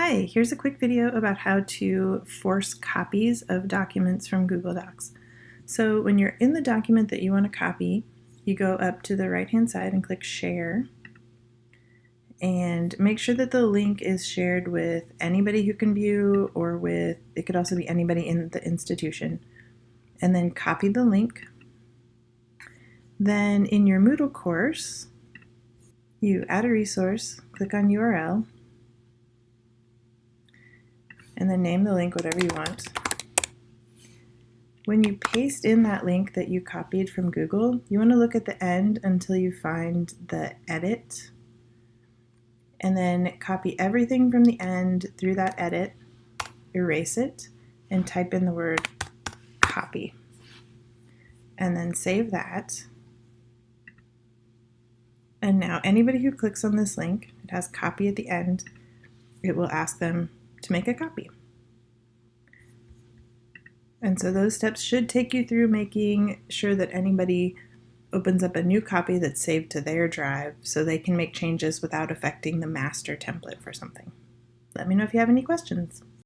Hi, here's a quick video about how to force copies of documents from Google Docs. So when you're in the document that you want to copy, you go up to the right hand side and click share and make sure that the link is shared with anybody who can view or with, it could also be anybody in the institution. And then copy the link. Then in your Moodle course, you add a resource, click on URL, and then name the link whatever you want. When you paste in that link that you copied from Google, you want to look at the end until you find the edit and then copy everything from the end through that edit, erase it, and type in the word copy. And then save that. And now anybody who clicks on this link, it has copy at the end, it will ask them to make a copy. And so those steps should take you through making sure that anybody opens up a new copy that's saved to their drive so they can make changes without affecting the master template for something. Let me know if you have any questions.